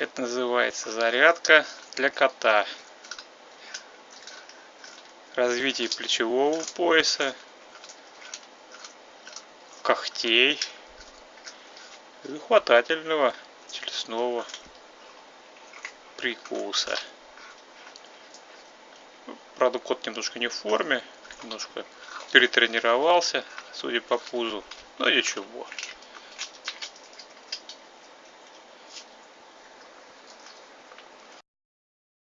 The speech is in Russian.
Это называется зарядка для кота. Развитие плечевого пояса, когтей и хватательного челюстного прикуса. Правда, кот немножко не в форме, немножко перетренировался, судя по пузу, но ничего.